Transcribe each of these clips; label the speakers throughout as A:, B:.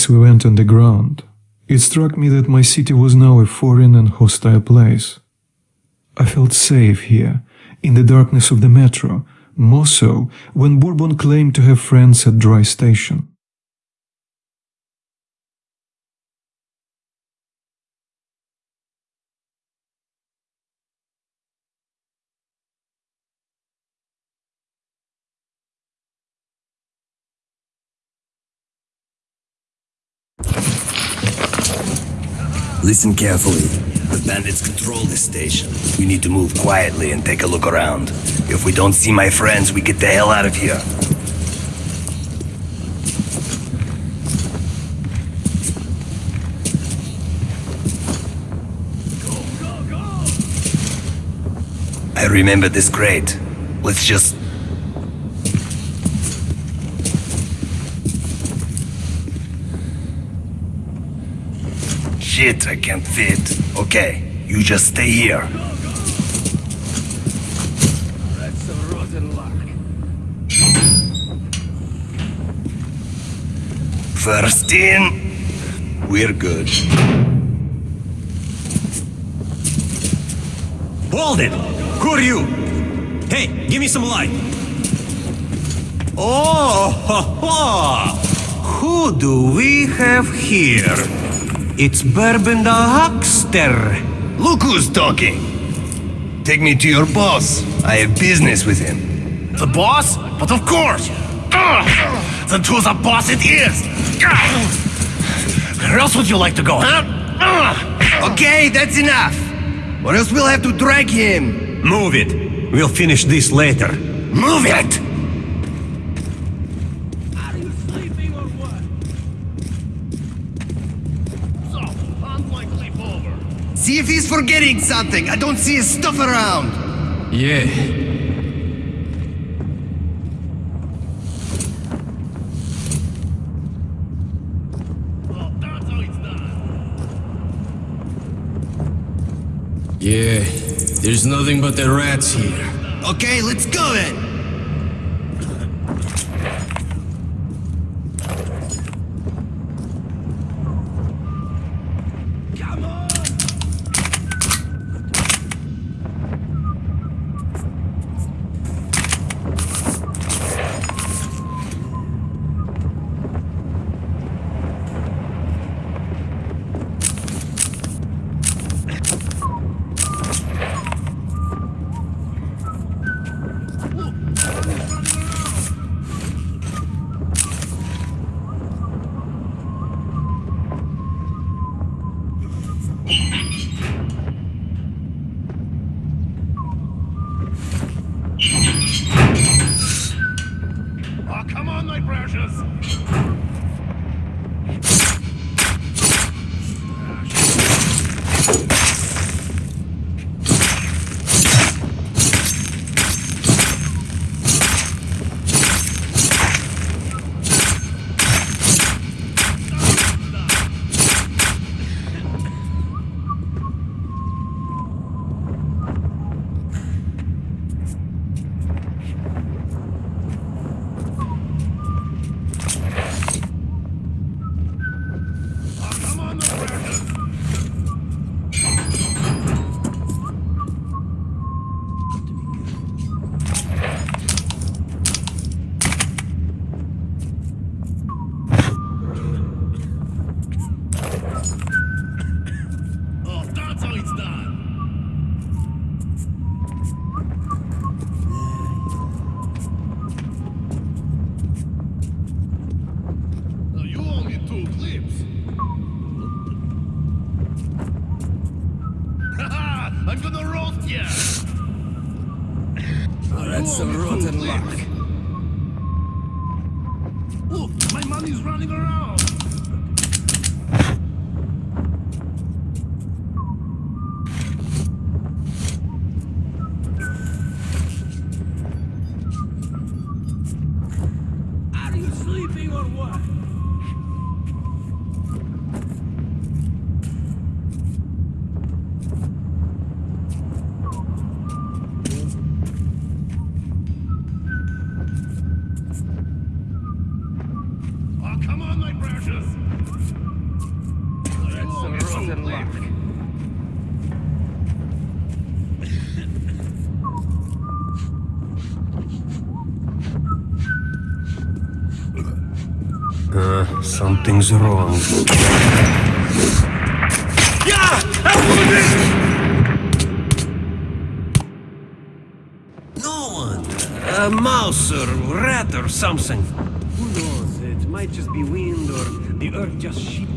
A: as we went underground, it struck me that my city was now a foreign and hostile place. I felt safe here, in the darkness of the metro, more so when Bourbon claimed to have friends at Dry Station.
B: Listen carefully. The bandits control this station. We need to move quietly and take a look around. If we don't see my friends, we get the hell out of here. I remember this crate. Let's just... Shit, I can't fit. Okay, you just stay here.
C: That's a rotten.
B: First in, we're good.
D: Hold it! Who are you? Hey, give me some light. Oh, ho, ho. who do we have here? It's Bourbon the Huckster.
B: Look who's talking. Take me to your boss. I have business with him.
C: The boss? But of course! Then to the boss it is! Where else would you like to go, huh?
B: Okay, that's enough. Or else we'll have to drag him.
D: Move it. We'll finish this later.
B: Move it!
C: Are you sleeping or what? So, unlike sleep over.
B: See if he's forgetting something. I don't see his stuff around.
E: Yeah.
C: Well, that's how it's done.
E: Yeah. There's nothing but the rats here.
B: Okay, let's go then.
F: Something's wrong. Yeah! No one. A mouse or rat or something. Who knows? It might just be wind or the earth just sheep.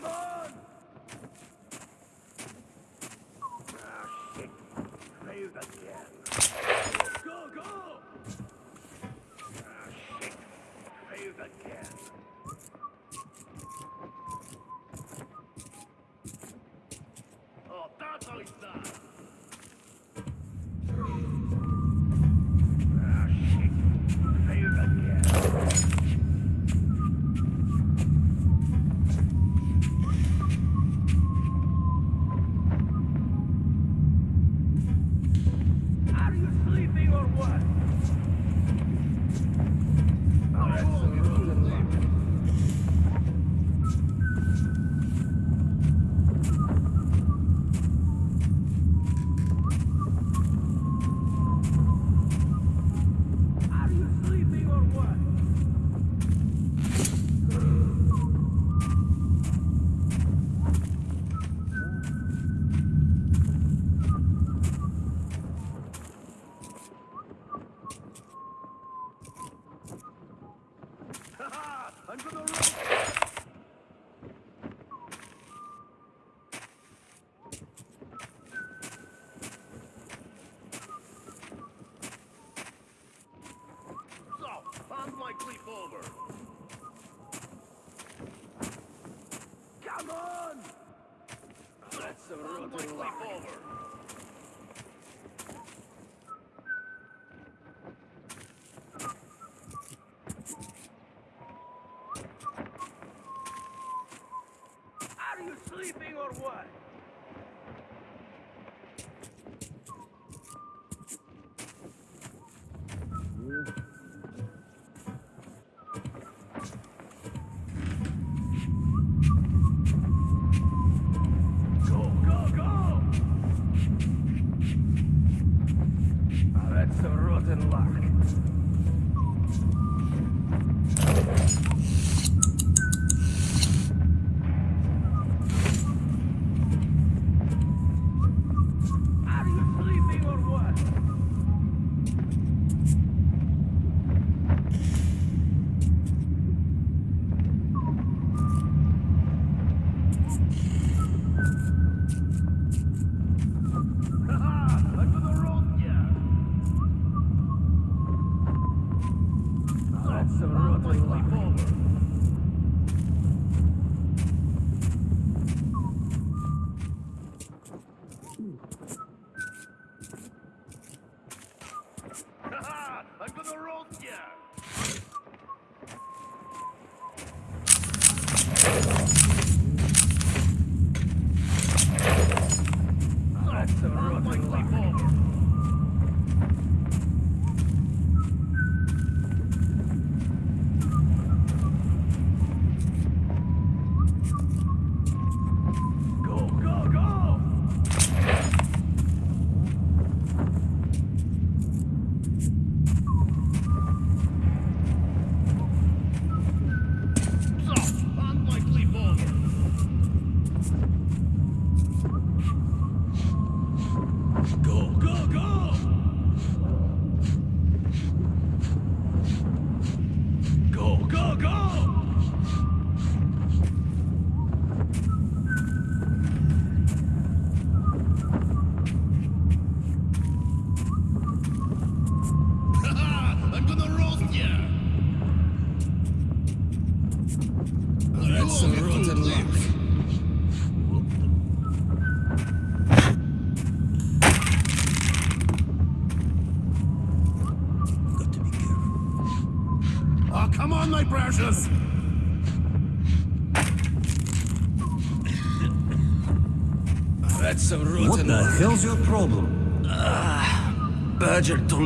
F: Come on! piece of rotten luck.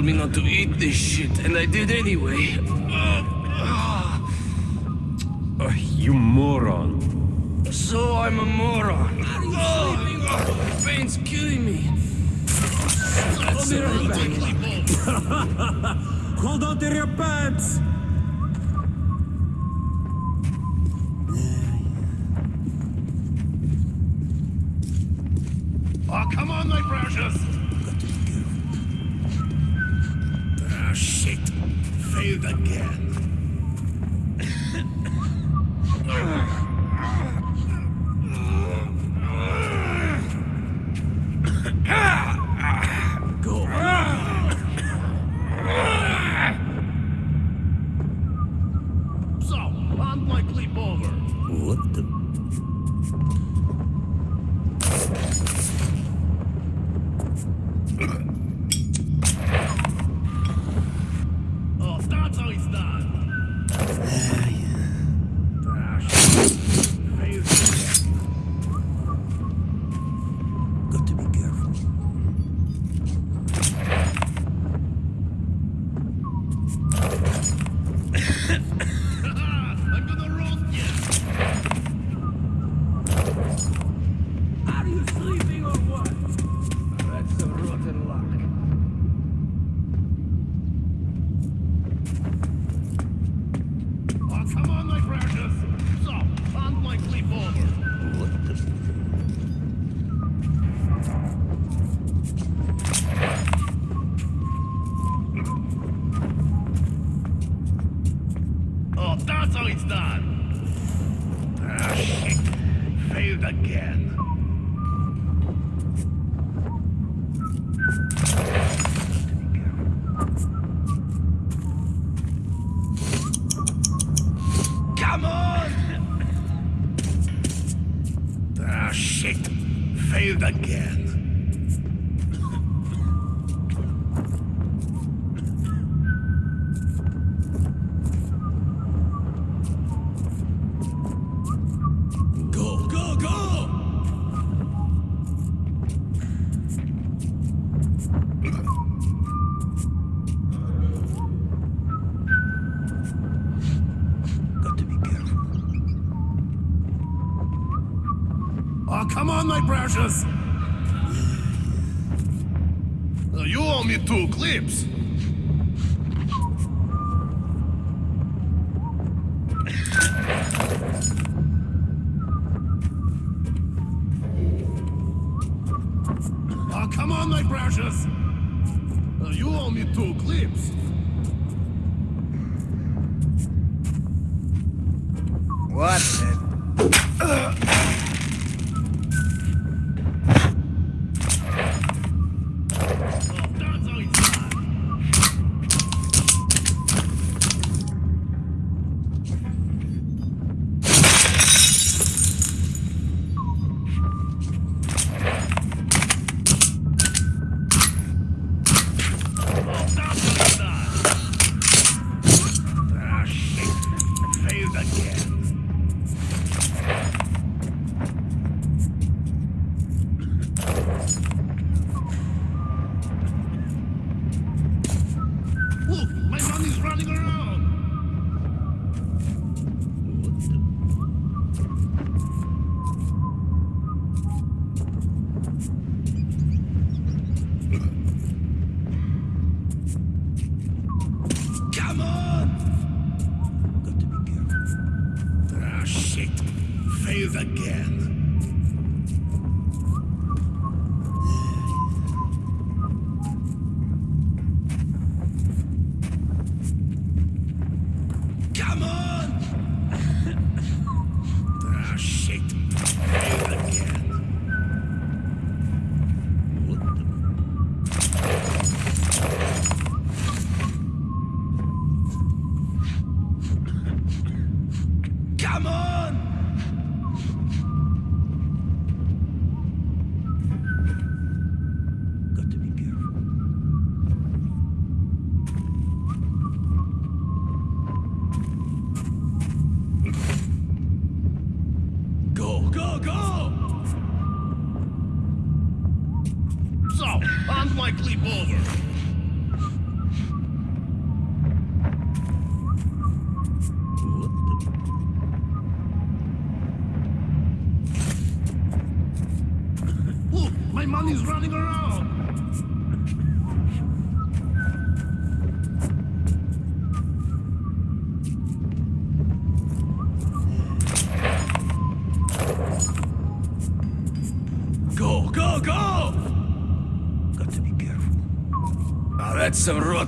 E: told me not to eat this shit, and I did anyway.
F: On,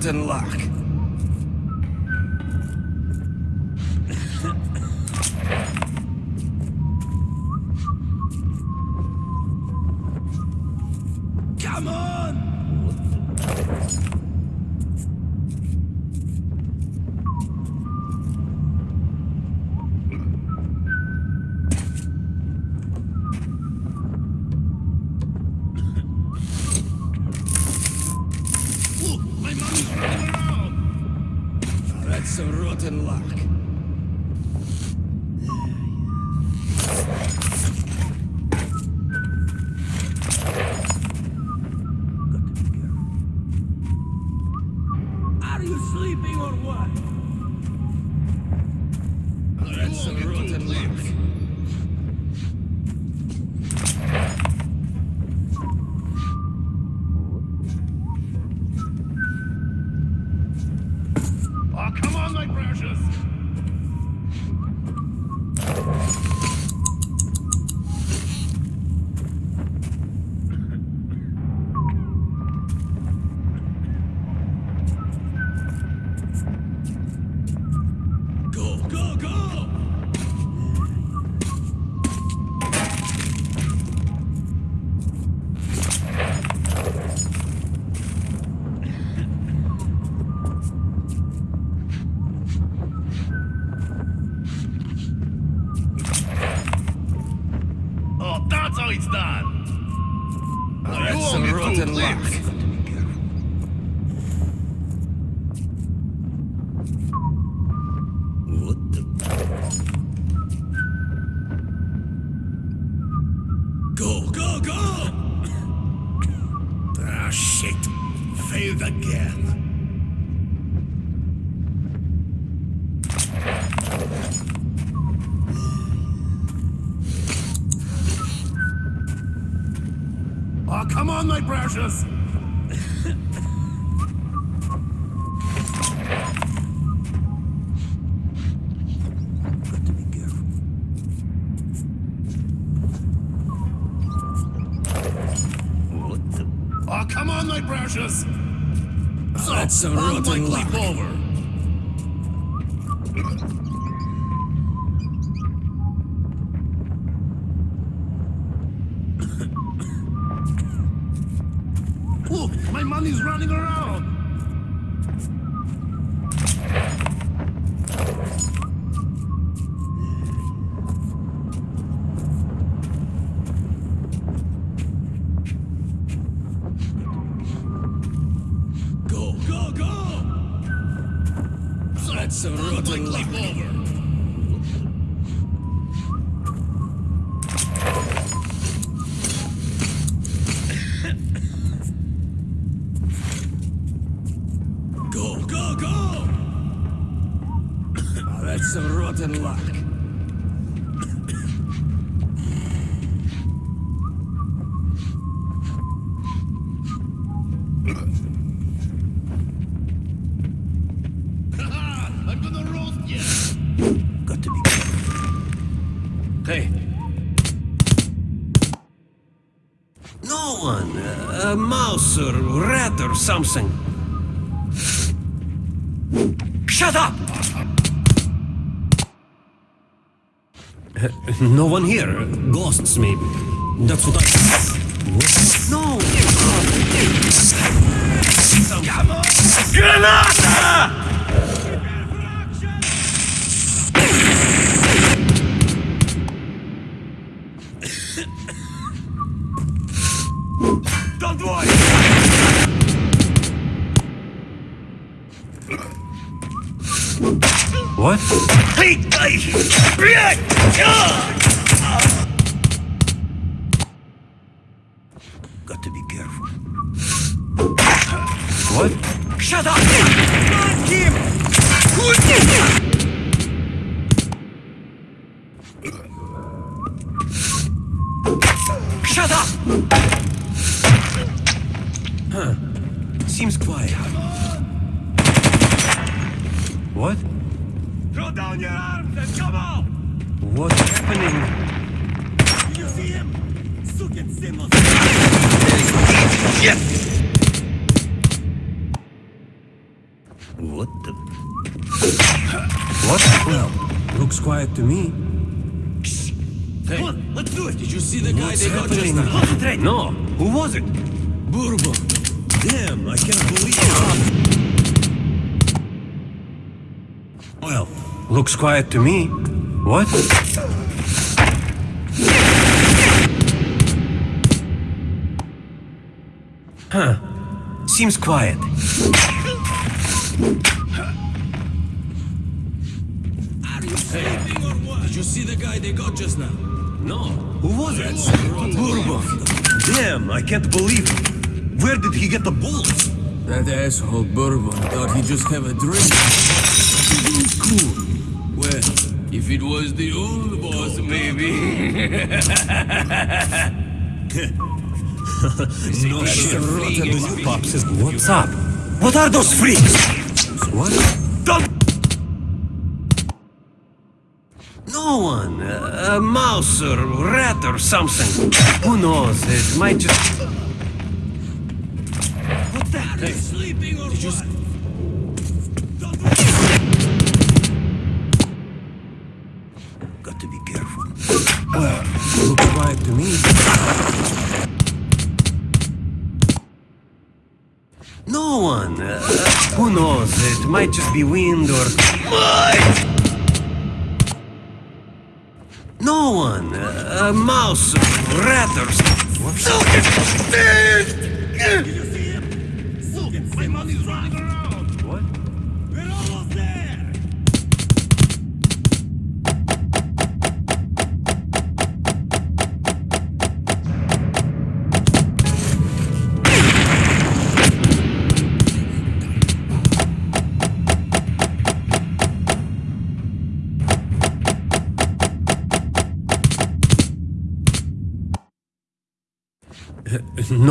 F: In luck.
G: Come on, my precious! Oh, so,
E: that's
F: so rude,
E: rotten
F: leap over.
D: something. Shut up! No one here. Ghosts, maybe. That's what I... What? No! Granada! Quiet to me.
C: What? Huh. Seems quiet.
E: Are you
D: sleeping or what?
E: Did you see the guy they got just now?
D: No, who was it? Bourbon. Damn, I can't believe it. Where did he get the bullets?
E: That asshole Bourbon thought he'd just have a drink. Cool. Well, if it was the old boss, maybe.
D: No shit. The new pop What's up? What are those freaks? What?
C: Don't!
D: No one. A mouse or rat or something. Who knows? It might just.
C: What's that?
E: Hey, sleeping or what?
D: Who knows? It might just be wind or. No one. A mouse rat or something.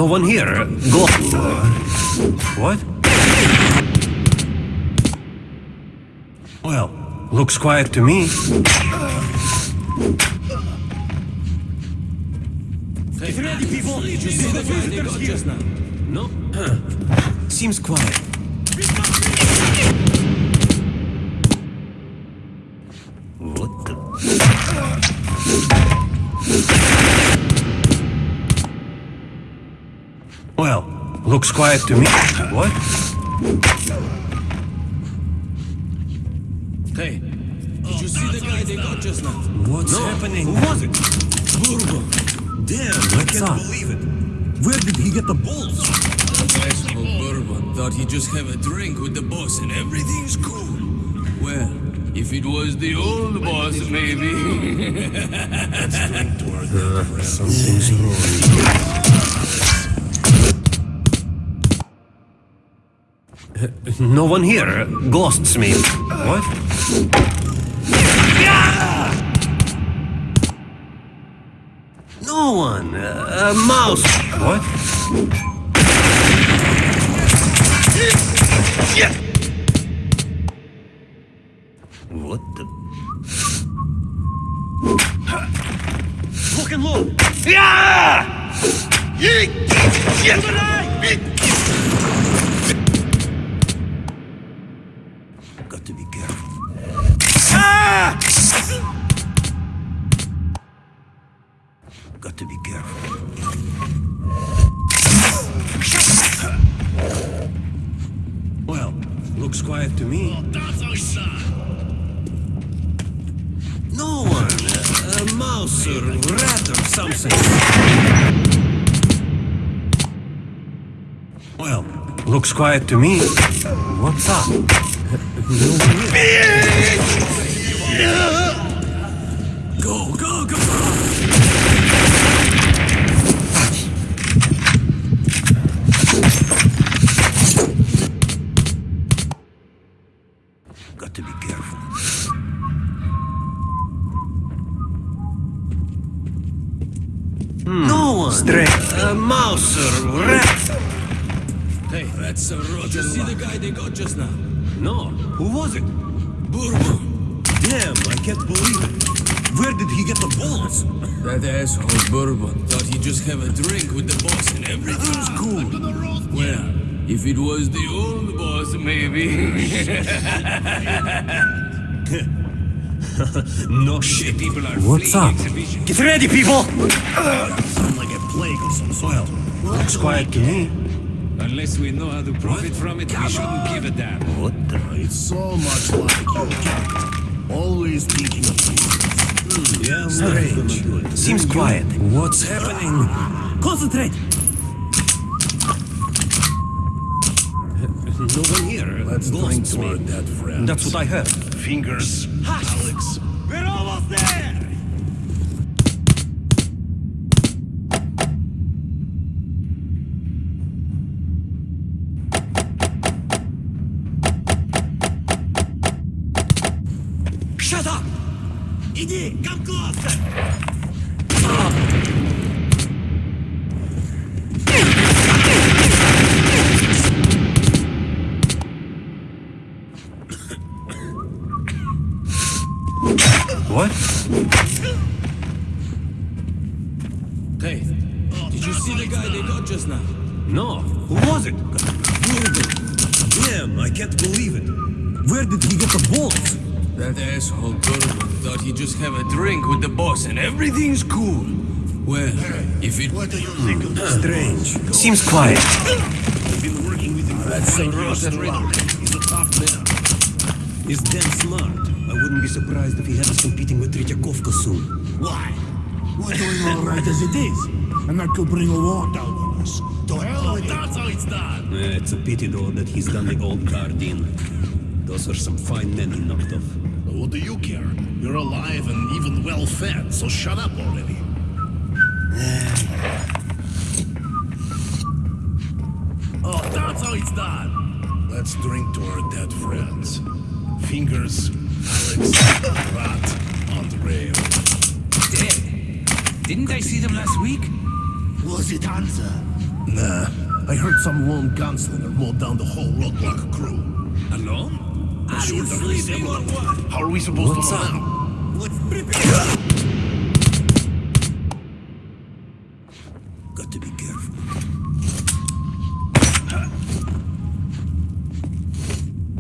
D: No one here. Go. What? Well, looks quiet to me.
E: Hey,
C: ready, people!
E: Did you see the guy they got just now?
D: No? Seems quiet. Looks quiet to me. What?
E: Hey, did you see the guy they got just now?
D: What's happening? Who was it?
E: Bourbon.
D: Damn, I can't
C: up?
D: believe it. Where did he get the balls?
E: That asshole Bourbon thought he'd just have a drink with the boss and everything's cool. Well, if it was the old boss, maybe.
D: Something's wrong. No one here. Ghosts me. What? No one. Uh, a mouse. What?
H: What the?
C: Look and look!
D: Got Got to be careful. Well, looks quiet to me. No one. A, a mouse or rat or something. Well, looks quiet to me. What's up? Go, go, go! No one. Straight. Uh, a mouse rat.
E: hey, that's a rotten. Did you see the guy they got just now?
D: No. Who was it?
E: Bourbon.
D: Damn, I can't believe it. Where did he get the balls?
E: That asshole Bourbon thought he'd just have a drink with the boss and everything's cool. Well, if it was the old boss, maybe.
D: No shit.
E: People are
D: What's up? Get ready, people! Uh, Sound like a plague some soil. Looks quiet to me.
I: Unless we know how to profit from it, we shouldn't give a damn.
D: What the?
C: It's so much like you. Always thinking of things.
D: Hmm, yeah, strange. Seems quiet. What's happening? Concentrate! No one here.
C: Let's drink
D: Ghosts,
C: to our
D: maybe.
C: dead friends.
D: That's what I heard.
C: Fingers, Alex.
E: That's
C: five
E: so
C: years
E: rotten.
C: now. He's a tough man.
D: He's damn smart. I wouldn't be surprised if he had us competing with Tretyakovka soon.
C: Why? We're doing all right as it is. And that could bring a war down on us. To hell with it. That's how it's done.
D: Eh, it's a pity though that he's done the old guard in. Those are some fine men he knocked off.
C: What do you care? You're alive and even well fed, so shut up already. Some lone gunslinger mowed down the whole roadblock crew.
I: Alone?
C: I'm sure they're disabled. How are we supposed
D: What's
C: to know
D: up?
C: now?
D: Let's prepare. Got to be careful.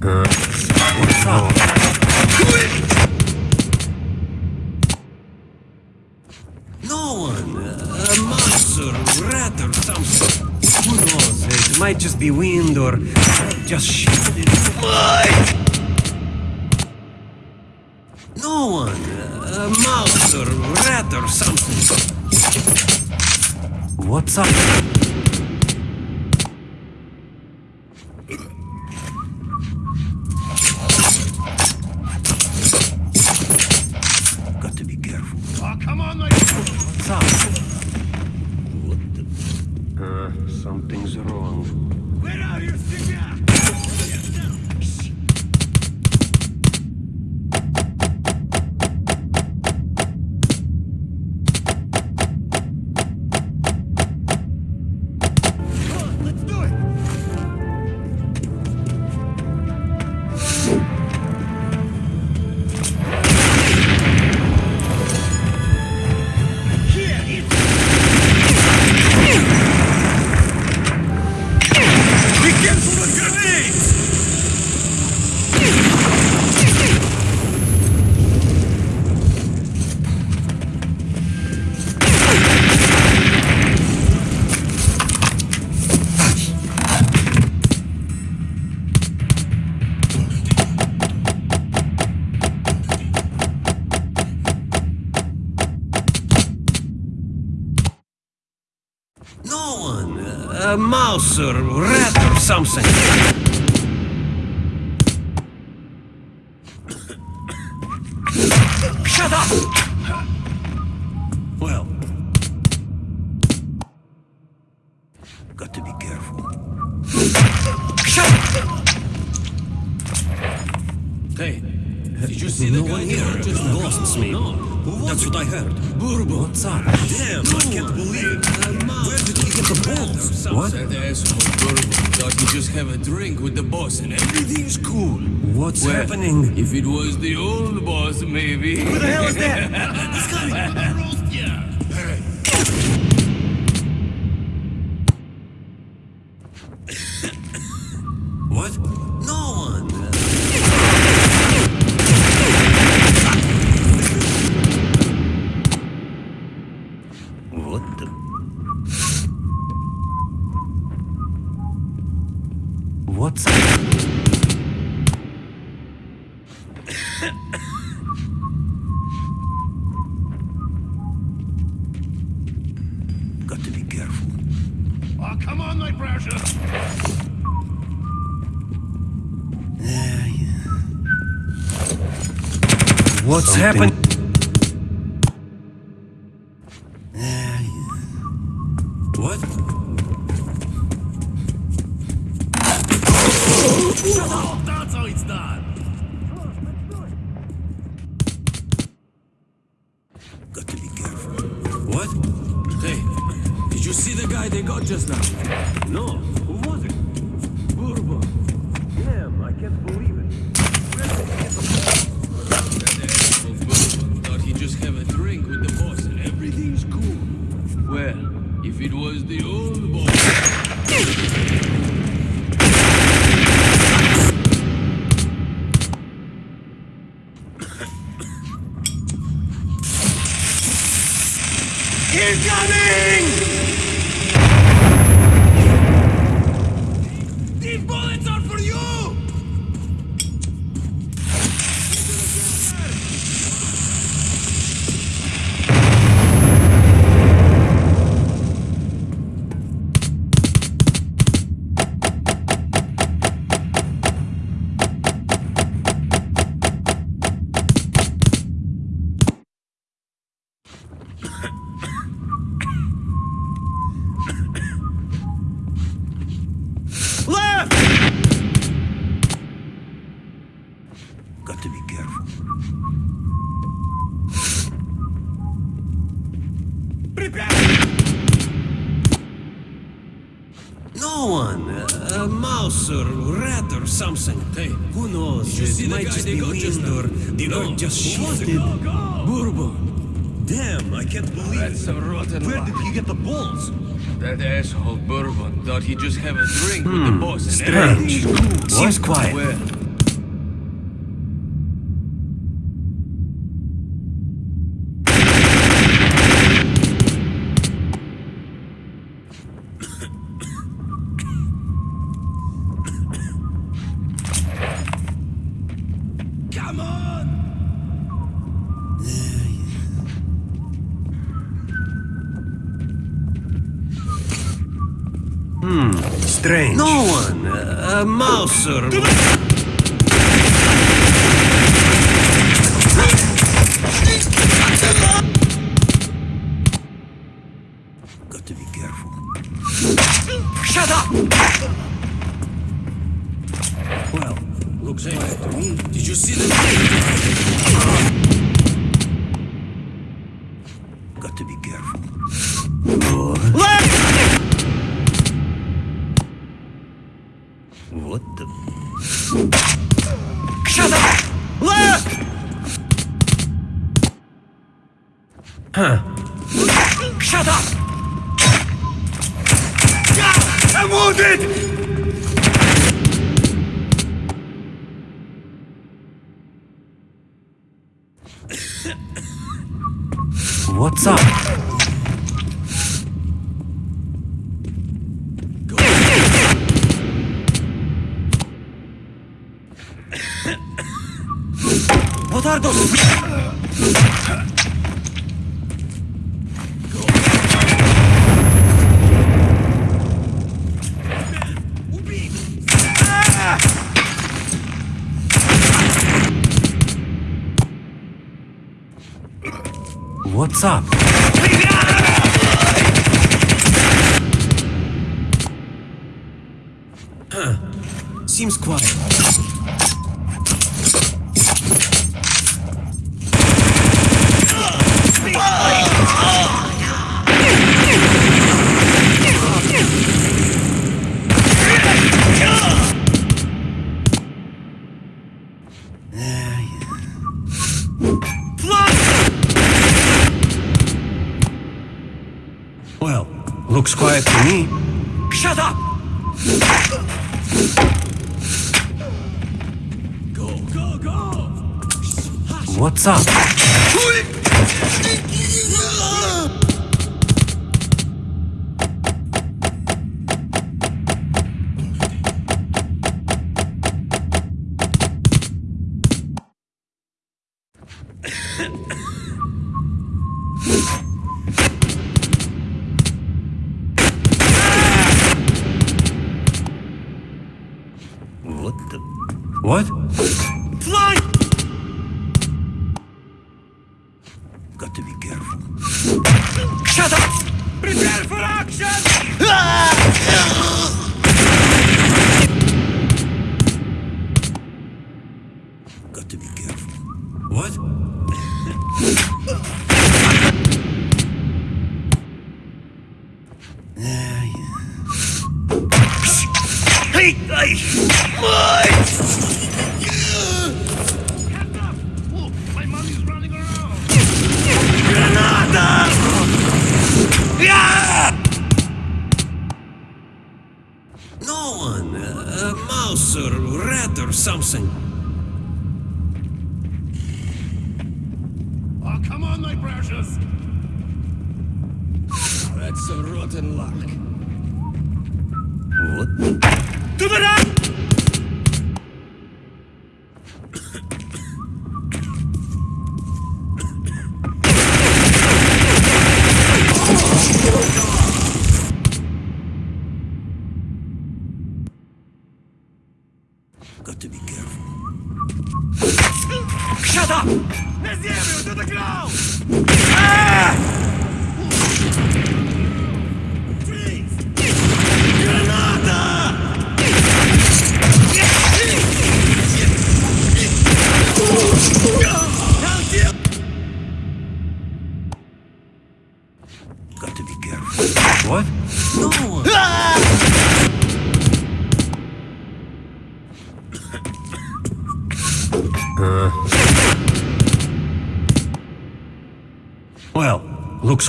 D: What's might just be wind or just shit. No one. A mouse or rat or something. What's up? Or rat or something.
E: See the guy they got just now?
D: No. Who was it? Bourbon. Damn, I can't believe it.
E: Thought he'd just have a drink with the boss and everything's cool. Well, if it was the old boss.
D: Just
E: who was it? Bourbon.
D: Damn, I can't believe
E: That's
D: it.
E: a rotten
D: Where
E: luck.
D: did he get the balls?
E: That asshole Bourbon thought he'd just have a drink with the hmm, boss and
D: Strange.
E: everything's.
D: Seems quiet.
E: Well,
D: a Up? Seems quiet. Looks quiet to me. Shut up!
E: Go, go, go!
D: What's up?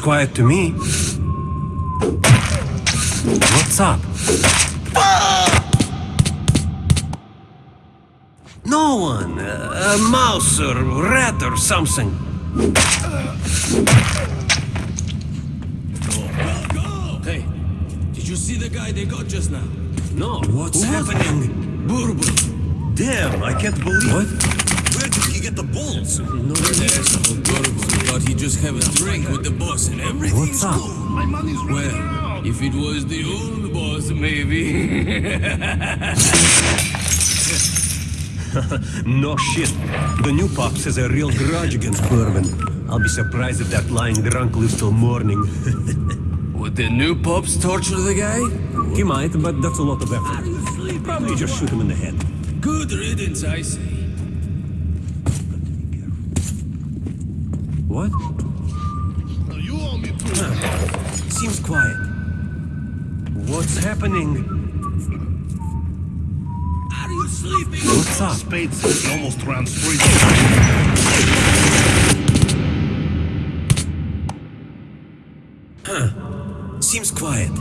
D: Quiet to me. What's up? No one. A mouse or rat or something.
E: Hey, did you see the guy they got just now?
D: No, what's happening?
E: Bourbon.
H: Damn, I can't believe
D: What?
H: Where did he get the balls?
E: No asshole Bourbon thought he'd just have a drink with the boss and
D: What's
E: everything's
D: up?
E: cool.
C: My money's running
E: Well,
C: around.
E: if it was the old boss, maybe.
D: No shit. The new pops has a real grudge against Bourbon. I'll be surprised if that lying drunk lives till morning.
E: Would the new pops torture the guy?
D: he might, but that's a lot of effort. Probably just shoot him in the head.
E: Good riddance, I say.
D: What?
C: Now you owe me two.
D: Ah, seems quiet. What's happening?
E: Are you sleeping?
D: What's up?
C: Spades, he almost ran straight.
D: Seems quiet.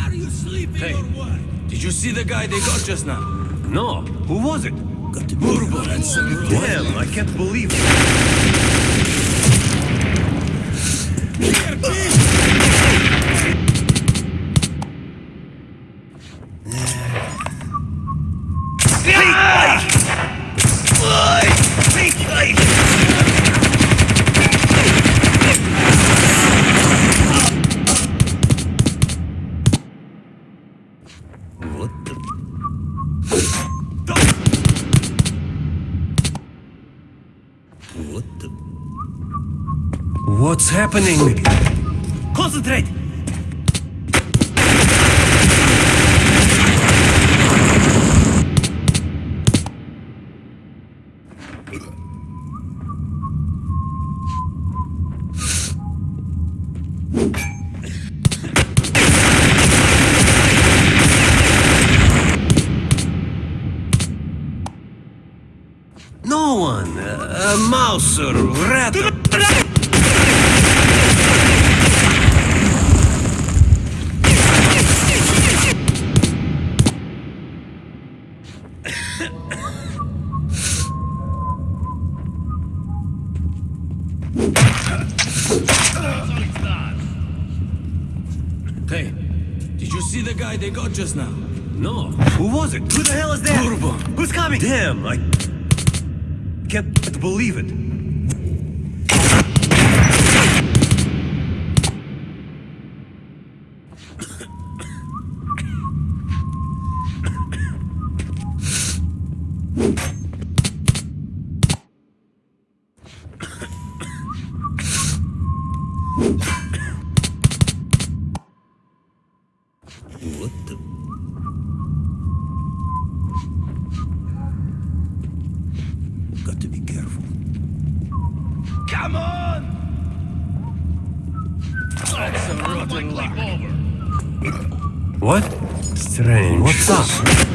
E: Are you sleeping
D: Hey.
E: or what? Did you see the guy they got just now?
D: No. Who was it?
H: Got to be
E: Bourbon. That's a
D: Damn, I can't believe it. Happening? Concentrate! No one. a mouse or rat
E: just now?
D: No. Who was it? Who the hell is that? Who's coming? Damn, I can't believe it. Come on!
E: That's a rotten luck.
D: What? Strange. What's up?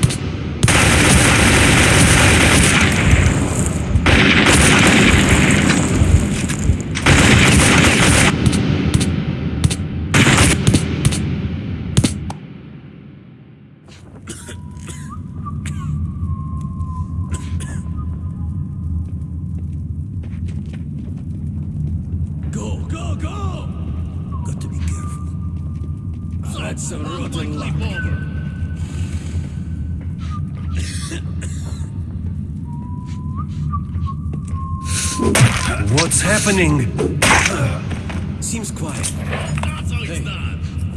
D: What's?
E: Seems quiet. Hey,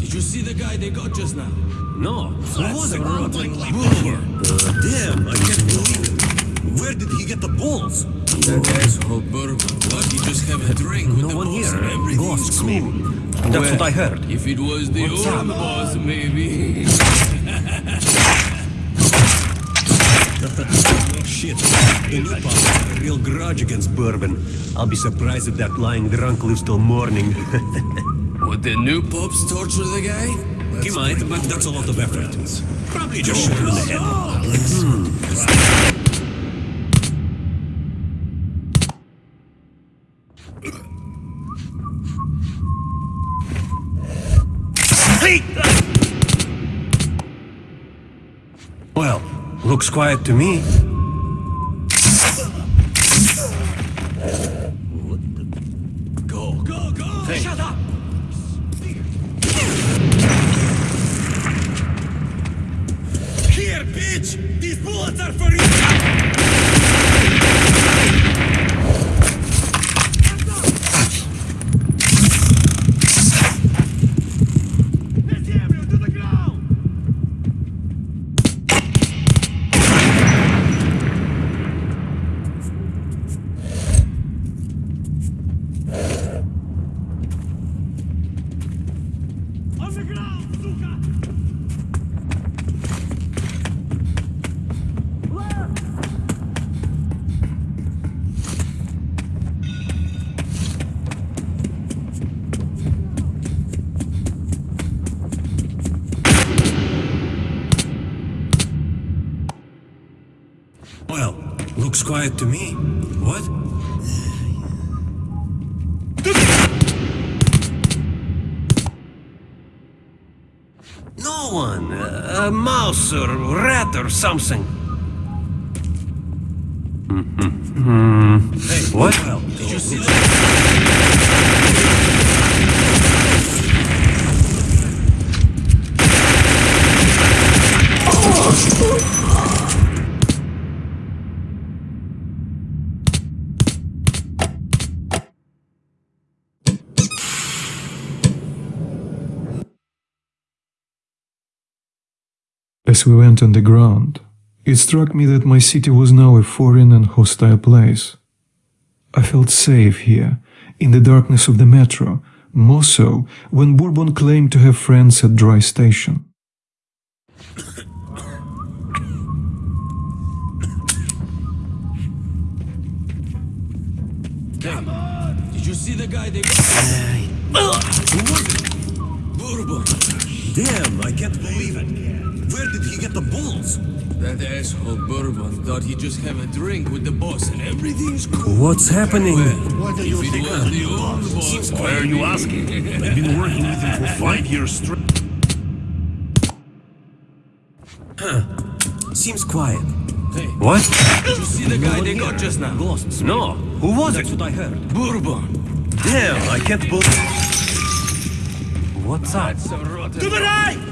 E: did you see the guy they got just now?
D: No. Who
E: That's
D: was
E: a
D: it?
E: rotten luck.
D: Uh, damn, I can't believe it. Where did he get the balls?
E: That asshole Bourbon thought he'd just have a drink with
D: No
E: the
D: one
E: boss
D: here.
E: and everything's
D: Ghosts,
E: cool.
D: maybe. That's
E: Well,
D: what I heard.
E: If it was the
D: What's
E: old
D: up?
E: boss, maybe.
D: Shit. The new boss has a real grudge against Bourbon. I'll be surprised if that lying drunk lives till morning.
E: Would the new pops torture the guy?
D: he might, but that's a lot of effort. Probably just shoot him in the head. Oh, hmm. Hey! Well, looks quiet to me. Something.
A: As we went underground, it struck me that my city was now a foreign and hostile place. I felt safe here, in the darkness of the metro, more so when Bourbon claimed to have friends at Dry Station. Come on!
E: Did you see the guy they? Who was it? Bourbon.
D: Damn, I can't believe it. Where did he get the balls?
E: That asshole Bourbon thought he'd just have a drink with the boss and everything's cool.
D: What's happening?
E: Well,
C: What do you
E: if it
C: think
E: was
C: of
E: the
C: the
E: old
C: boss?
E: boss,
C: Why are you asking? I've been working with him for five years straight. Huh.
D: Seems quiet.
E: Hey,
D: What?
E: did you see the guy they got just now?
D: Ghosts. No. Who was it?
I: That's what I heard.
E: Bourbon.
D: Damn, I can't believe. What's up?
E: That's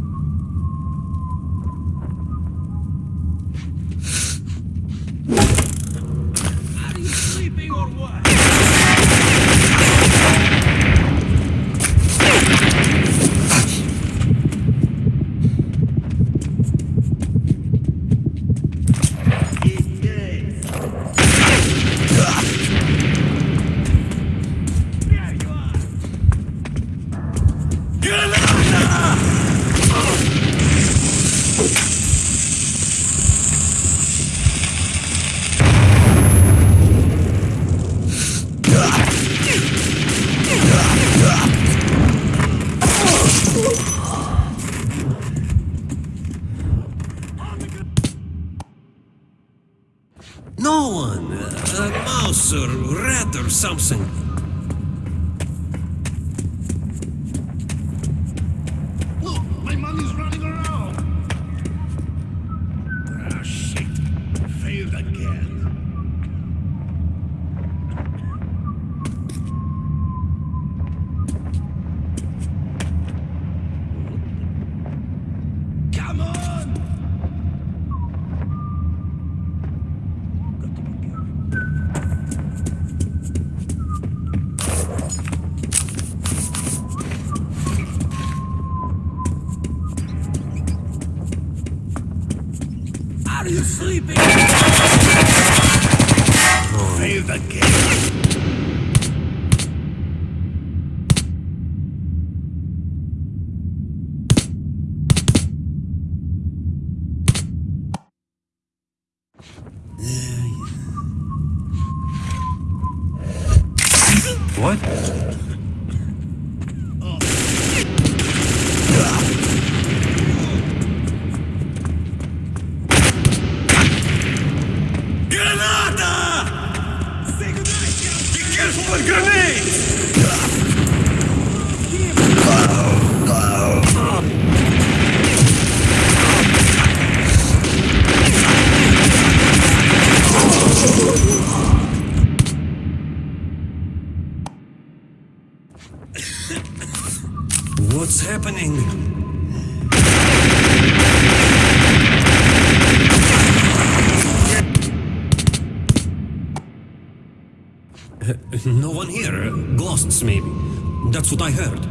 H: what
F: I heard.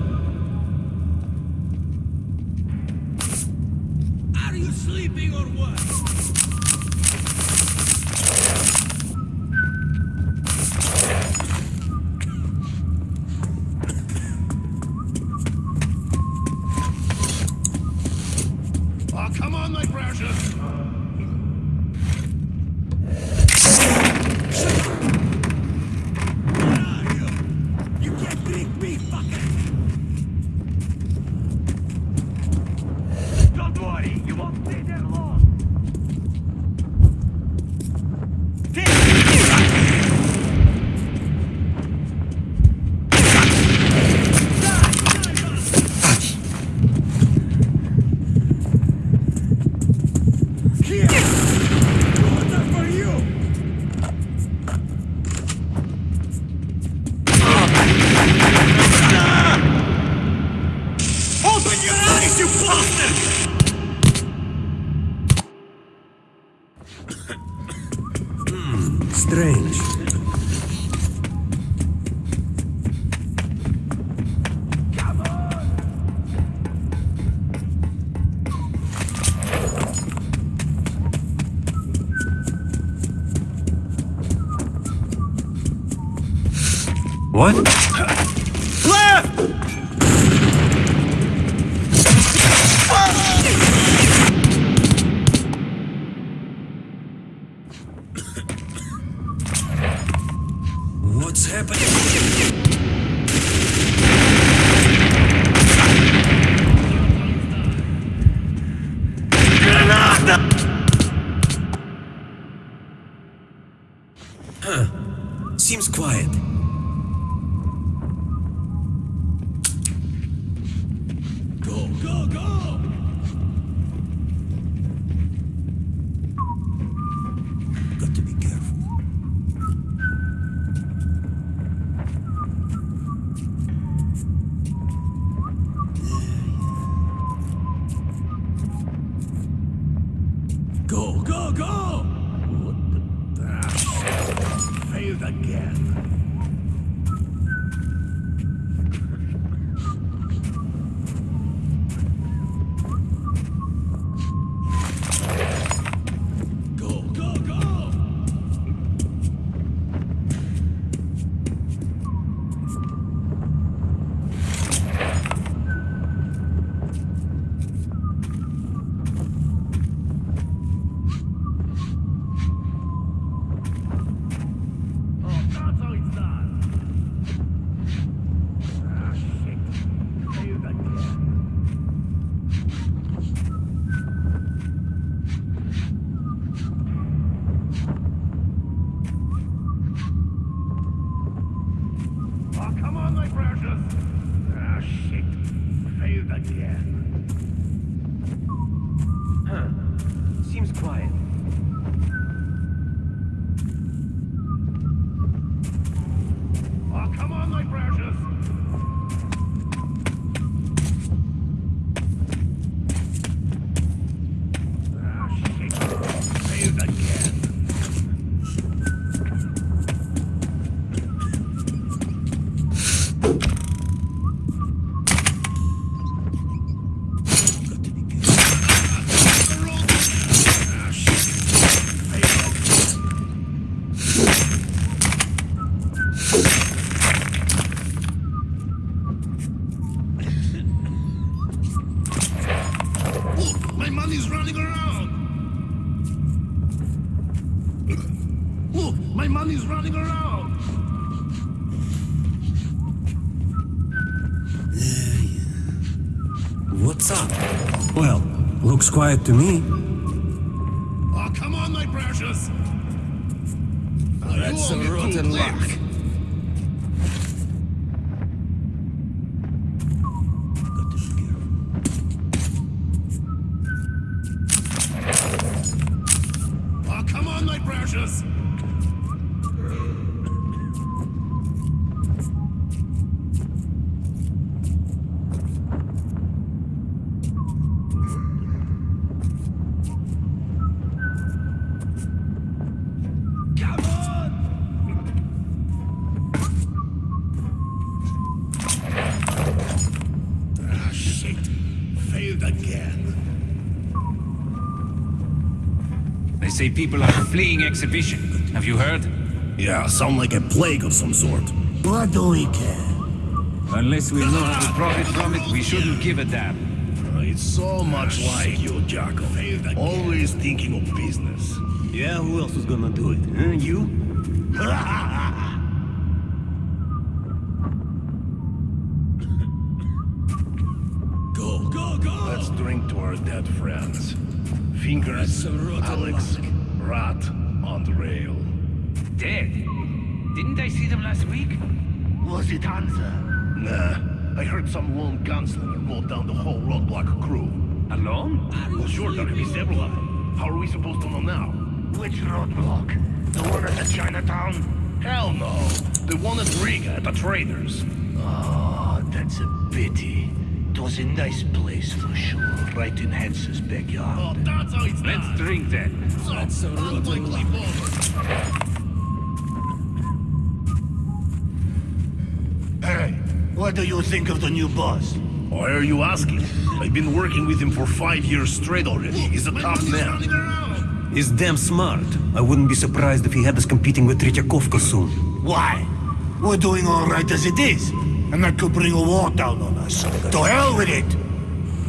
D: My money's running around! Look! My money's running around! Yeah.
F: What's up? Well, looks quiet to me.
D: Oh, come on, my precious! Oh,
E: that's
D: some
E: rotten luck.
I: Fleeing exhibition. Have you heard?
C: Yeah, sound like a plague of some sort.
B: What do we care?
I: Unless we know how to profit from it, we shouldn't give a damn.
C: Uh, It's so much like you, Jacob. Always thinking of business.
D: Yeah, who else is gonna do it? Huh? You?
C: Go, go, go! Let's drink to our dead friends. Fingers, Alex, some lone gunslinger mowed down the whole roadblock crew.
I: Alone?
C: Ah, well, sure, there could be several of them. How are we supposed to know now?
B: Which roadblock? The one at the Chinatown?
C: Hell no. The one at Riga at the traders.
B: Oh, that's a pity. It was a nice place for sure, right in Hansa's backyard.
C: Oh, that's how it's
I: Let's drink then.
E: That's a rotten luck.
B: Hey, what do you think of the new boss?
C: Why are you asking? I've been working with him for five years straight already. He's a top man.
D: He's damn smart. I wouldn't be surprised if he had us competing with Tretyakovka soon.
B: Why? We're doing all right as it is. And that could bring a war down on us. To hell with it!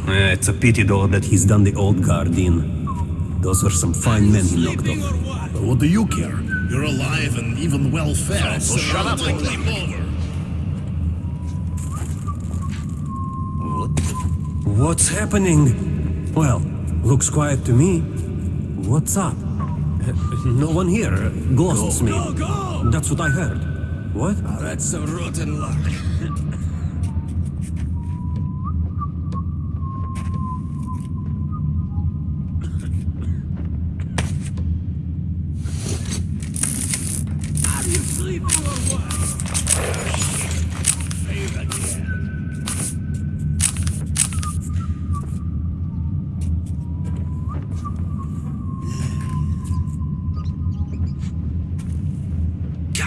D: Eh, it's a pity though that he's done the old guard in. Those were some fine men he knocked
E: Sleeping
D: off.
E: what?
C: But what do you care? You're alive and even well fed, so shut up and
D: What's happening? Well, looks quiet to me. What's up? Uh, No one here. Ghosts,
E: Go,
D: maybe.
E: go!
D: That's what I heard. What?
E: That's a rotten luck.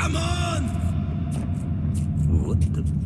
E: Come on!
D: What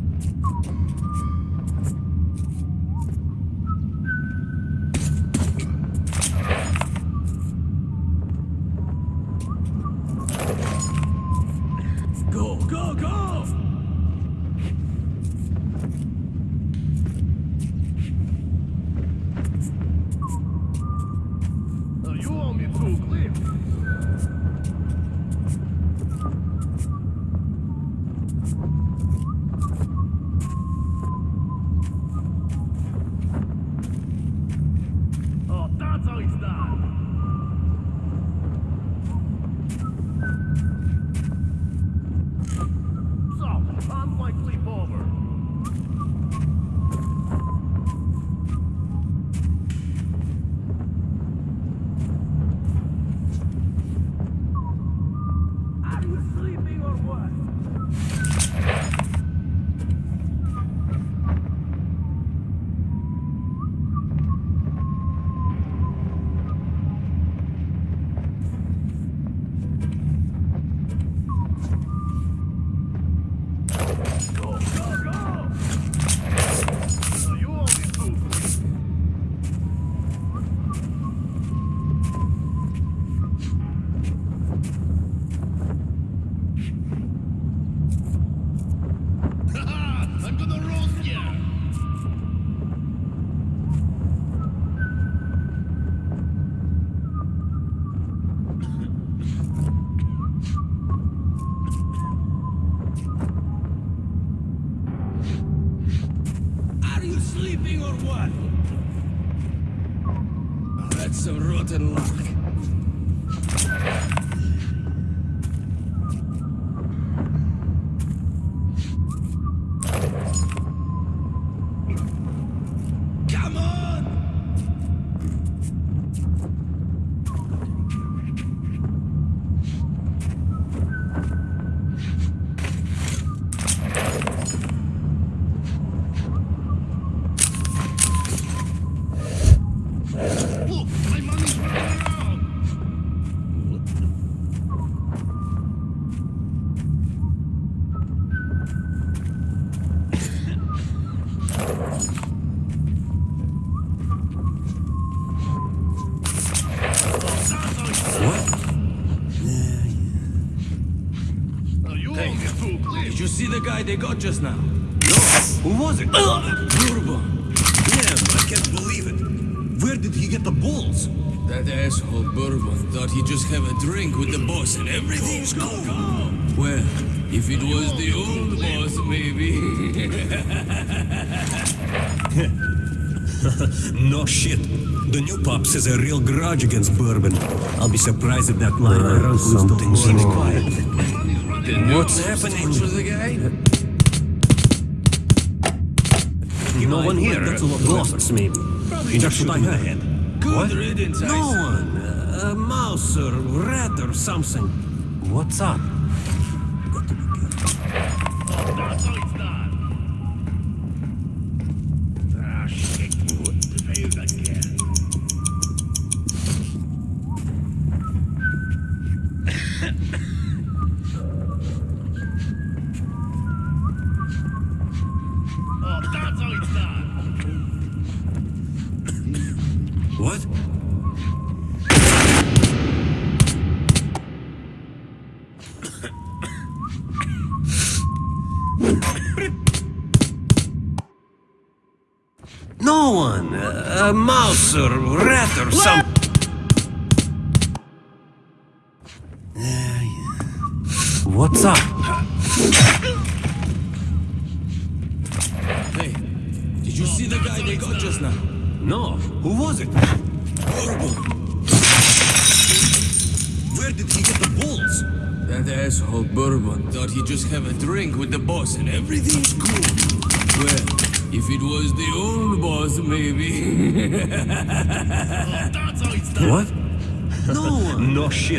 D: just now? No. Who was it?
E: Uh, bourbon.
D: Yeah, I can't believe it. Where did he get the balls?
E: That asshole Bourbon thought he'd just have a drink with the boss and everything's cool. Well, if it was the old boss, maybe.
D: No shit. The new pops has a real grudge against bourbon. I'll be surprised if that line runs Something's quiet. What's happening? No one here. Ghosts, maybe. That's what I heard.
E: Good riddance, I
D: No one. A mouse or rat or something. What's up? A, mouse or rat or something.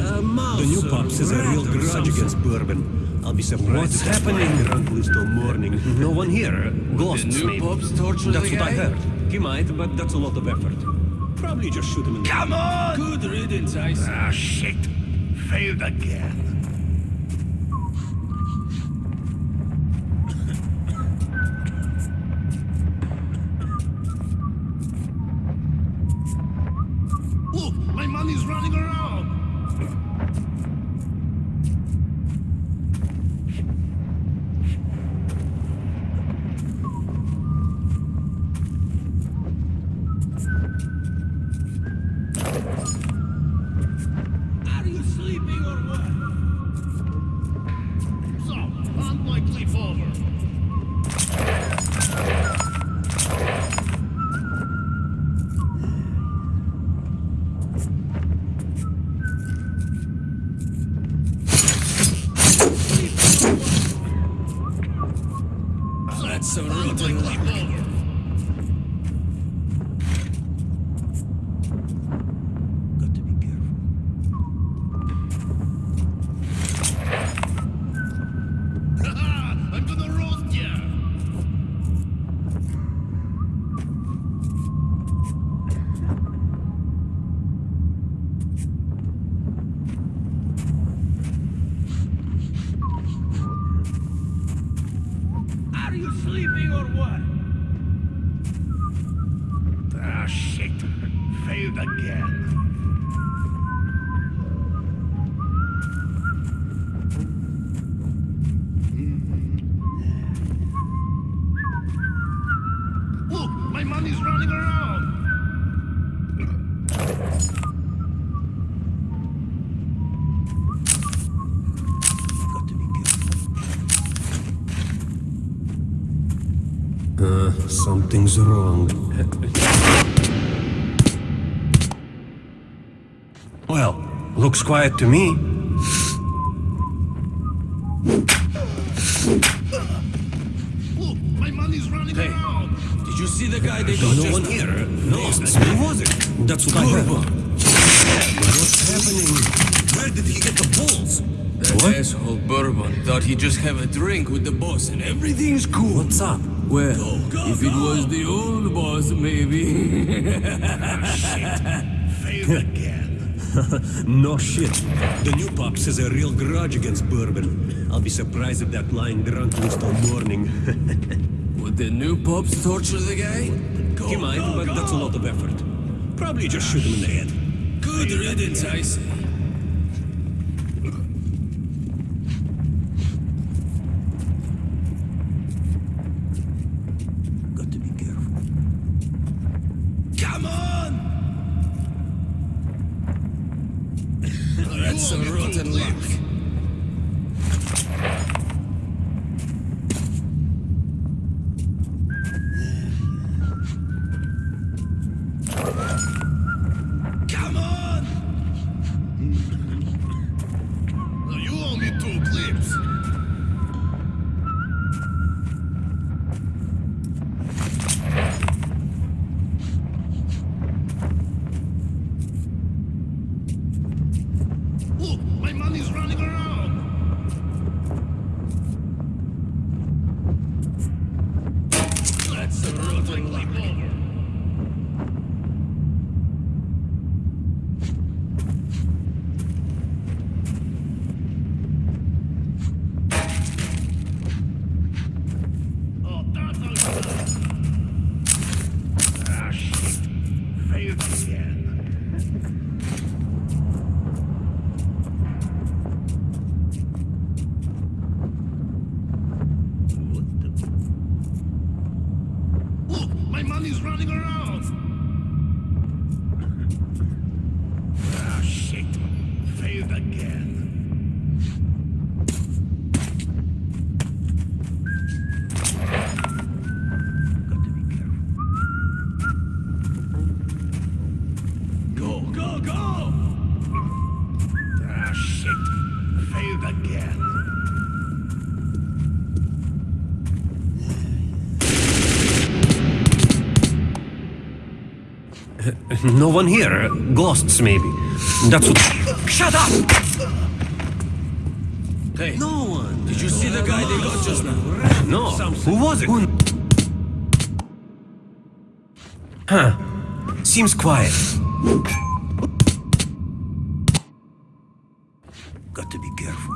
D: One. no shit.
E: A mouse
D: the new
E: or
D: pops has a real grudge against bourbon. I'll be surprised.
E: What's
D: if that's why
E: happening?
D: Drunk loose till morning. No one here. Ghosts,
E: new
D: maybe.
E: pops torture
D: That's
E: the
D: what I heard. He might, but that's a lot of effort. Probably just shoot him in the
C: Come on!
E: Good riddance, I say.
C: Ah, shit. Failed again.
D: Something's wrong. well, looks quiet to me.
C: Look, my money's running
E: Hey.
C: around.
E: Did you see the guy they got
D: No
E: just
D: one here. No, who was it? That's what I heard. What's happening? Where did he get the balls?
E: That
D: What?
E: asshole Bourbon thought he'd just have a drink with the boss and everything's cool.
D: What's up?
E: Well, if it was the old boss, maybe.
C: Failed again.
D: No shit. The new pops has a real grudge against bourbon. I'll be surprised if that lying drunk lives till morning.
E: Would the new pops torture the guy?
D: he might, but that's a lot of effort. Probably just ah, shoot him in the head.
E: Good riddance, I say.
D: One here. Ghosts, maybe. That's what. Shut up!
E: Hey,
D: No one.
E: did you see the guy they got just now?
D: No. Who was it? Huh. Seems quiet. Got to be careful.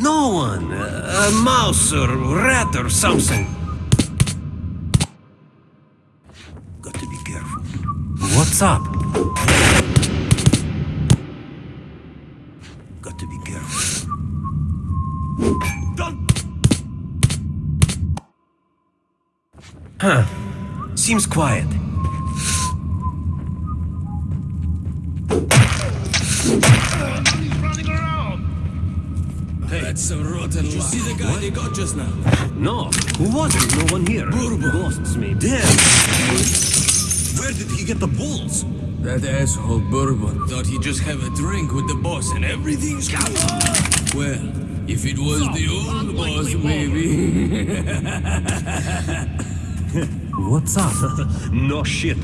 D: No one. A, mouse or rat or something. Got to be careful. What's up? Got to be careful. Don't. Huh. Seems quiet.
C: My money's running around.
E: Hey, that's a rotten Did you see the guy they got just now?
D: No. Who was it? No one here.
E: Bourbon.
D: Ghosts, maybe. Damn. Where did he get the balls?
E: That asshole Bourbon thought he'd just have a drink with the boss and everything's cool. Well, if it was the old boss, maybe.
D: What's up?
F: No shit.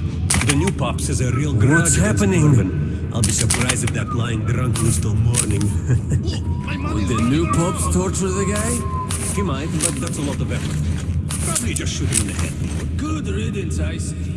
F: The new pops is a real grudge
D: What's
F: against
D: happening?
F: I'll be surprised if that lying drunk lives till morning.
C: Look, my
E: Would the new pops torture the guy?
F: he might, but that's a lot of effort. Probably just shoot him in the head.
E: Good riddance, I say.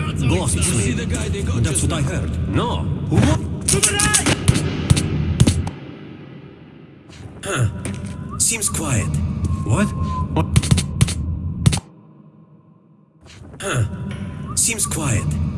E: They got
D: That's what I heard. No.
E: The!
D: Seems quiet. What? What? Huh. Seems quiet.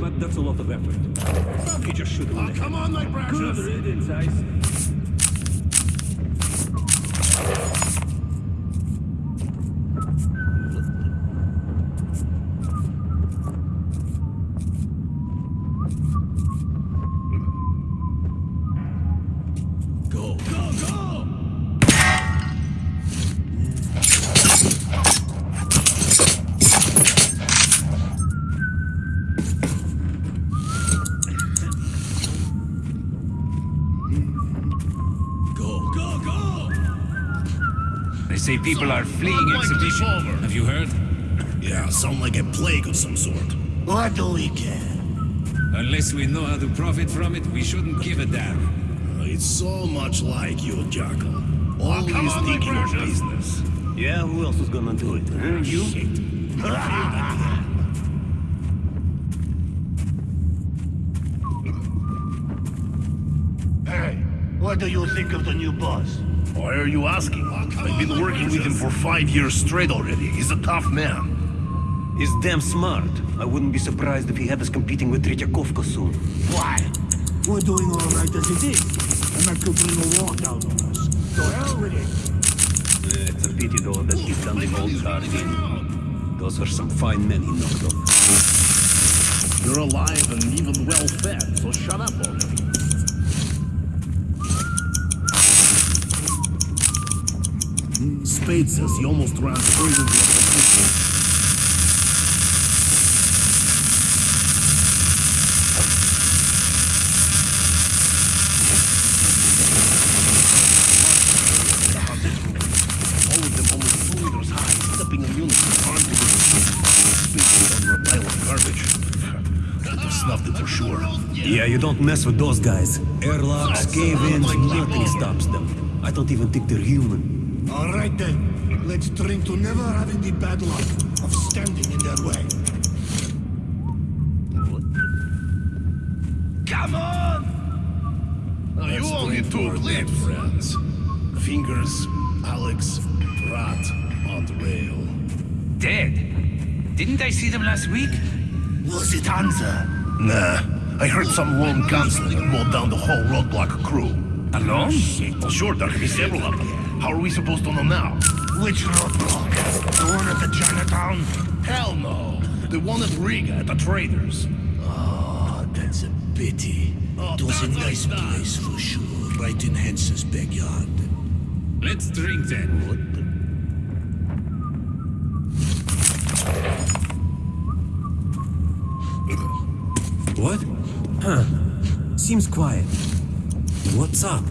D: But that's a lot of effort. Probably just shoot him
C: Oh, come on, my
D: Good
C: precious!
D: riddance, I
I: people are fleeing
C: Run like
I: exhibition. Have you heard?
C: Yeah, sound like a plague of some sort.
B: What do we care?
I: Unless we know how to profit from it, we shouldn't give a damn.
C: Uh, It's so much like you, Jackal. Always
B: come on,
C: thinking of business.
D: Yeah, who else is gonna do it? Huh? You?
B: Hey, what do you think of the new boss?
C: Why are you asking? I've been working with him for five years straight already. He's a tough man.
D: He's damn smart. I wouldn't be surprised if he had us competing with Tretyakovka soon.
B: Why? We're doing all right as it is. And that could bring a war down on us. So hell with it.
D: It's a pity though that he's done the old guard in. Those are some fine men he knocked off.
C: You're alive and even well fed, so shut up already. Spade says he almost ran straight into a position. All of them almost two meters high, stepping in unison, armed with speaking under a pile of garbage. Could have snuffed it for sure.
D: Yeah, you don't mess with those guys. Airlocks, cave-ins, nothing stops them. I don't even think they're human.
B: All right then. Let's drink to never having the bad luck of standing in their way.
C: Come on! Now you only two late friends. Fingers, Alex, Rat on the rail.
I: Dead? Didn't I see them last week?
B: Was it Hansa?
C: Nah, I heard some lone gunslinger mowed down the whole roadblock crew.
I: Alone?
C: Well, sure, there could be several of them. How are we supposed to know now?
B: Which roadblock? The one at the Chinatown?
C: Hell no. The one at Riga at the traders.
B: Oh, that's a pity.
C: Oh,
B: it was a nice
C: like
B: place for sure, right in Hansa's backyard.
I: Let's drink then.
D: What? Huh. Seems quiet. What's up?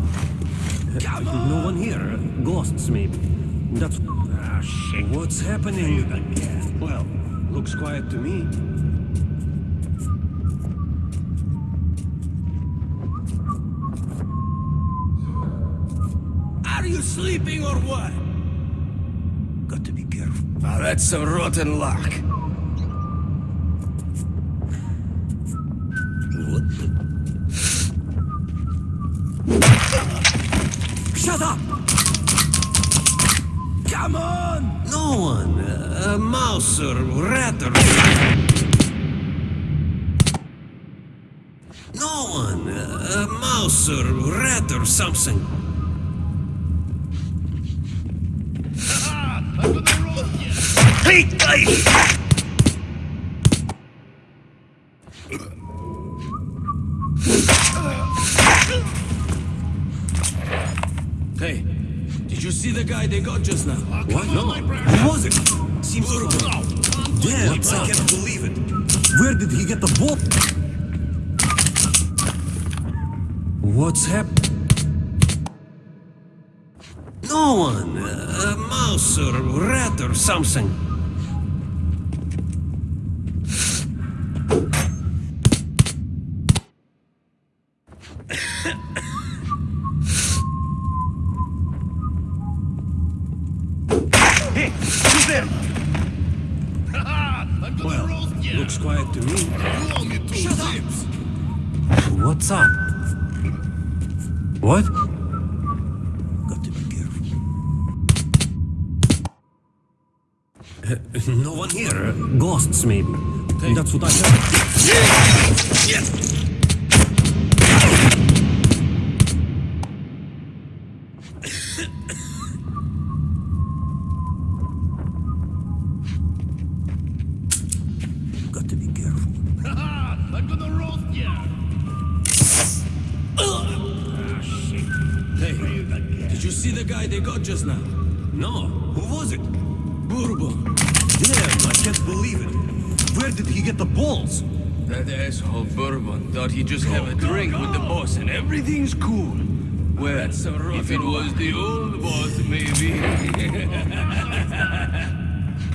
D: No one here. Ghosts, maybe. That's... Ah, shit. What's happening? Well, looks quiet to me.
E: Are you sleeping or what? Got to be careful.
D: Now that's some rotten luck. A mouse or rat or... No one. A mouse or rat or something.
B: Hey, hey!
D: Hey, did you see the guy they got just now? What? No. Damn,
J: What's
D: I
J: up?
D: can't believe it.
J: Where did he get the ball?
D: What's happened? No one. A mouse or rat or something. Did you see the guy they got just now? No. Who was it? Bourbon. Damn, I can't believe it. Where did he get the balls?
E: That asshole Bourbon thought he'd just have a drink with the boss and everything's cool. Well, if it was the old boss, maybe.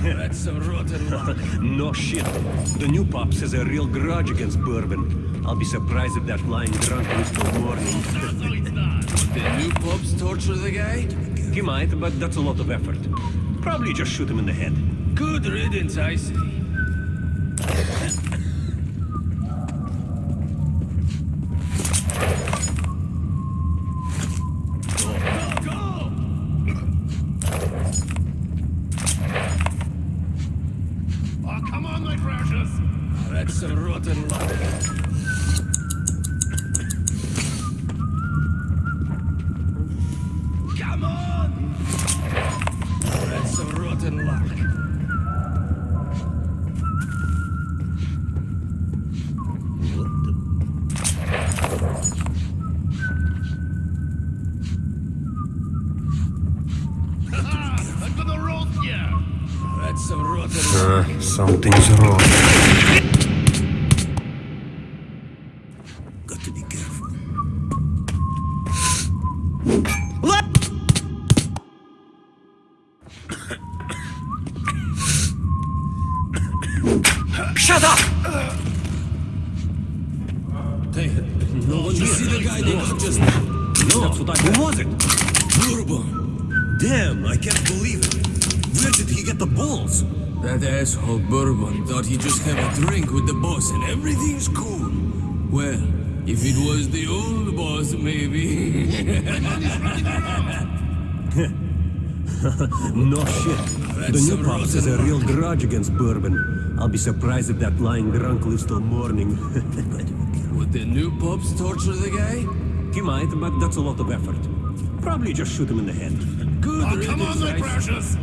D: That's a rotten luck. no shit. The new pops has a real grudge against Bourbon. I'll be surprised if that lying drunk is till morning.
E: the new pups torture the guy?
D: he might, but that's a lot of effort. Probably just shoot him in the head.
E: Good riddance, I see.
D: No shit. the new pops has a real grudge against Bourbon. I'll be surprised if that lying drunk lives till morning.
E: Would the new pups torture the guy?
D: he might, but that's a lot of effort. Probably just shoot him in the head.
E: Good
F: Oh, come on, my
E: I see.
F: precious.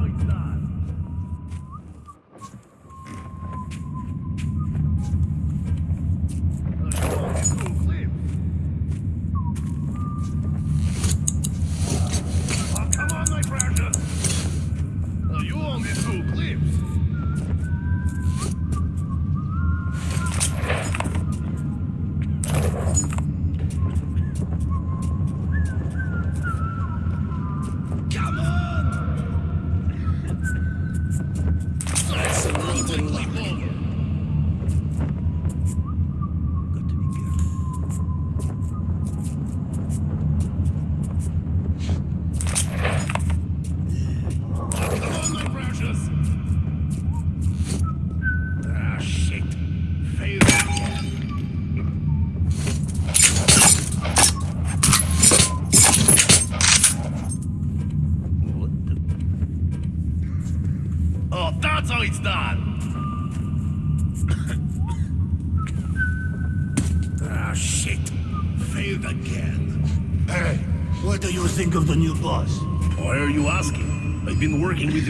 F: Oh,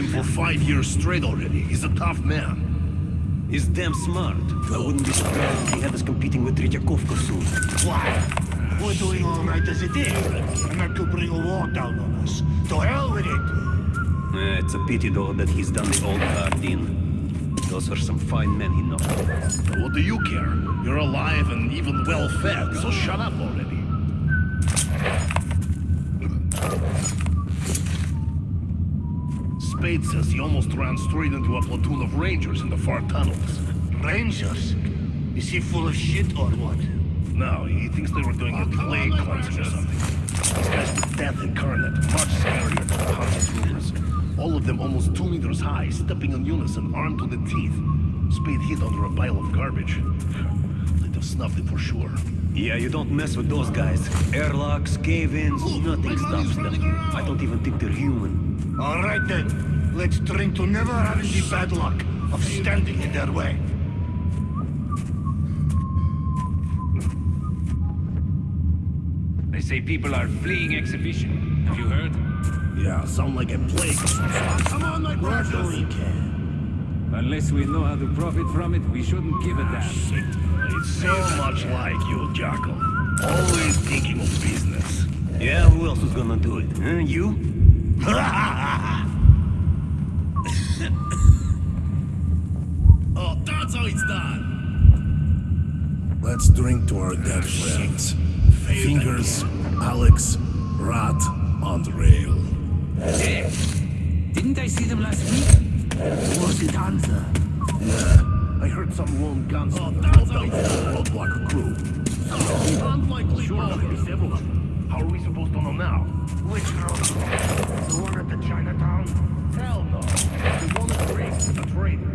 C: for five years straight already. He's a tough man.
D: He's damn smart. I wouldn't be surprised if he had us competing with Tretyakovka soon.
B: Why? We're doing all right as it is. Not to bring a war down on us. To hell with it.
D: Eh, it's a pity, though, that he's done the old guard in. Those are some fine men he knocked.
C: What do you care? You're alive and even well fed, so shut up already. Spade says he almost ran straight into a platoon of rangers in the far tunnels.
B: Rangers? Is he full of shit or what?
C: No, he thinks they were doing a plague cleansing or something. These guys were death incarnate, much scarier than the Hunter's rumors. All of them almost two meters high, stepping in unison, armed to the teeth. Spade hid under a pile of garbage. They'd have snuffed it for sure.
D: Yeah, you don't mess with those guys. Airlocks, cave-ins, oh, nothing stops them. I don't even think they're human.
B: All right then. Let's drink to never having the bad luck of standing in their way.
I: They say people are fleeing exhibition. Have you heard?
C: Yeah, sound like a plague. Come on, my
B: What do we care?
I: Unless we know how to profit from it, we shouldn't give a damn.
C: Ah, shit. It's so much like you, Jackal. Always thinking of business.
D: Yeah, who else is gonna do it? Huh? You?
C: Oh, that's how it's done. Let's drink to our dead friends. Fingers, Alex, Rat, and Rail.
I: Hey, didn't I see them last week?
B: Was it Hansa?
C: I heard some lone guns oh, it's done. Roadblock crew. Unlikely several of them. How are we supposed to know now?
B: Which road? The one at the Chinatown?
C: Hell no. The one at the race with the traders.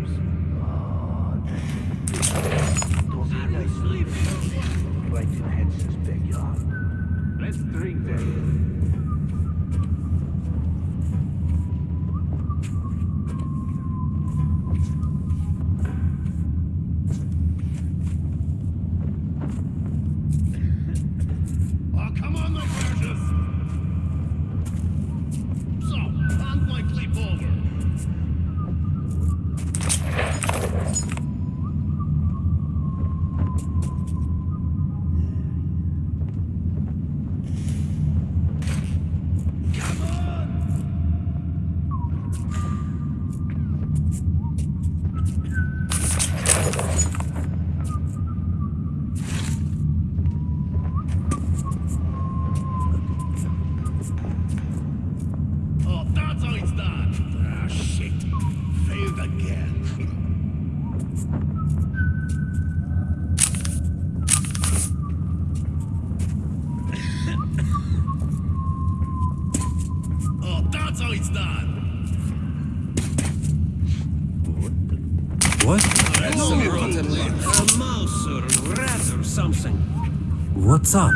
D: Up?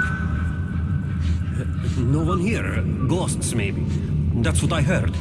D: No one here. Ghosts, maybe. That's what I heard.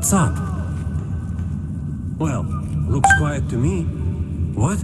D: What's up? Well, looks quiet to me. What?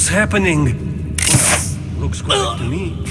D: What's happening? Looks quiet to me.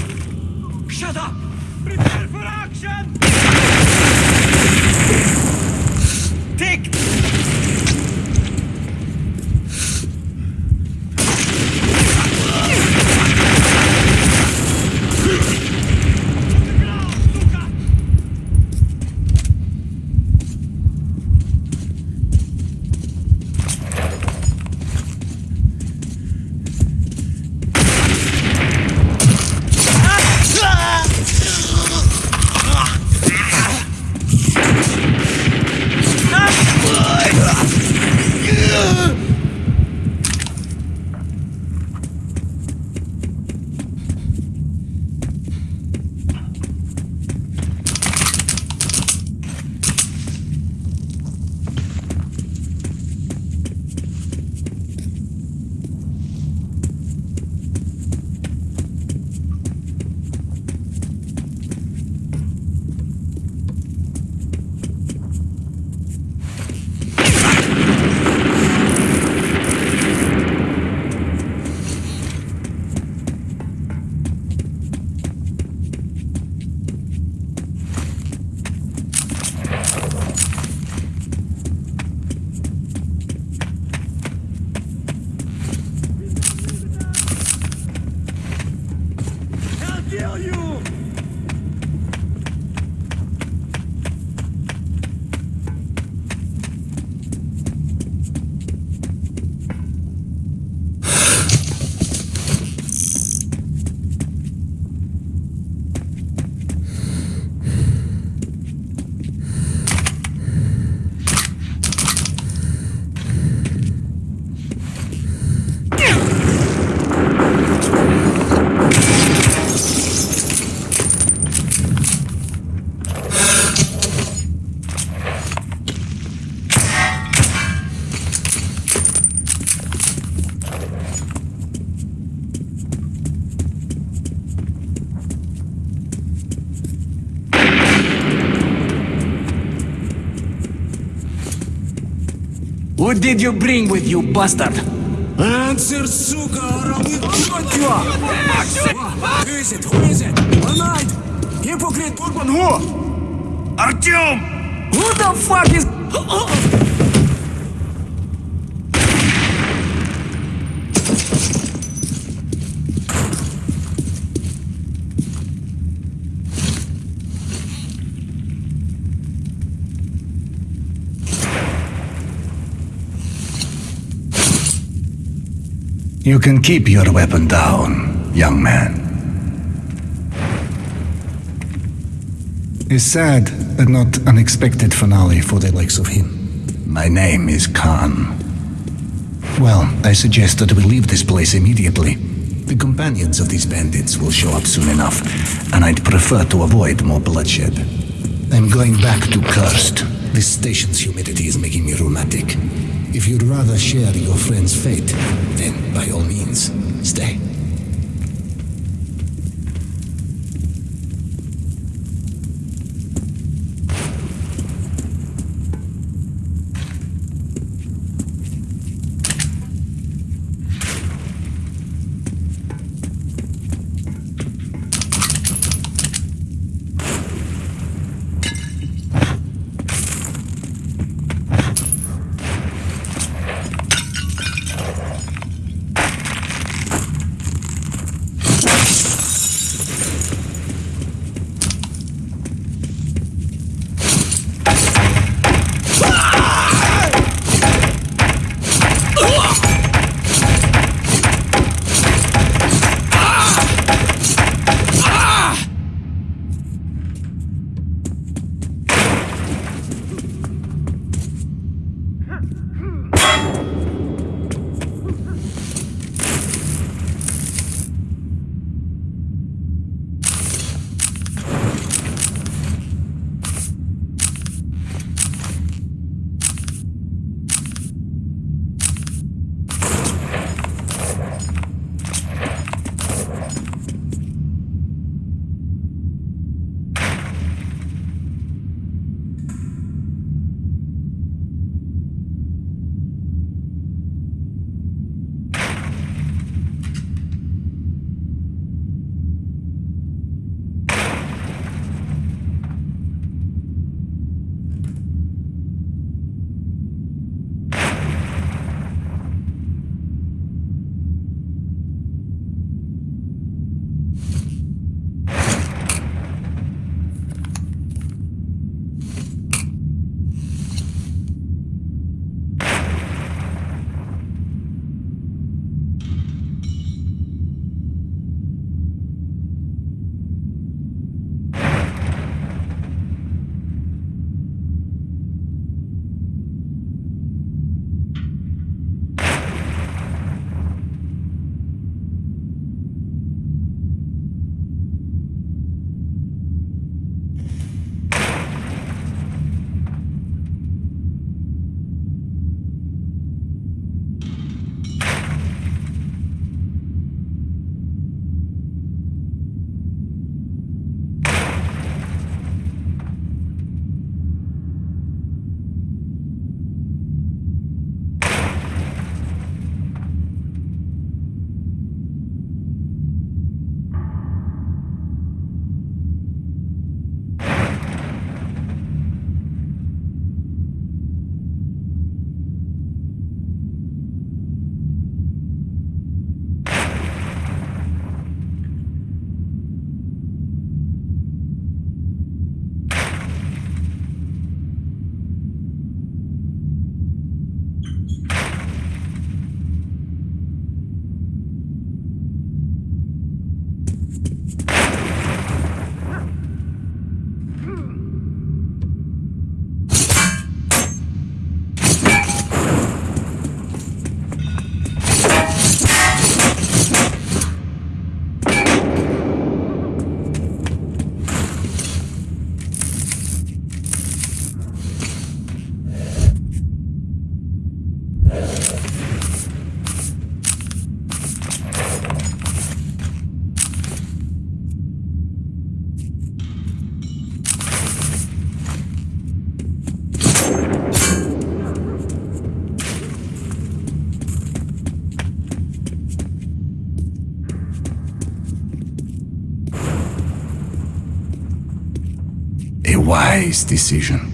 B: What did you bring with you, bastard?
F: Answer, сука, or I will cut you up! Who is it? Who is it? Alright! Hypocrite Bourbon, who?
H: Artyom!
B: Who the fuck is...
H: You can keep your weapon down, young man. A sad but not unexpected finale for the likes of him. My name is Khan. Well, I suggest that we leave this place immediately. The companions of these bandits will show up soon enough, and I'd prefer to avoid more bloodshed. I'm going back to Cursed. This station's humidity is making me rheumatic. If you'd rather share your friend's fate, then by all means, stay. Wise decision.